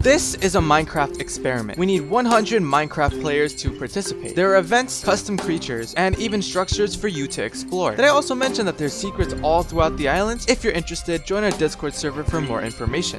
This is a Minecraft experiment. We need 100 Minecraft players to participate. There are events, custom creatures, and even structures for you to explore. Did I also mention that there's secrets all throughout the islands? If you're interested, join our Discord server for more information.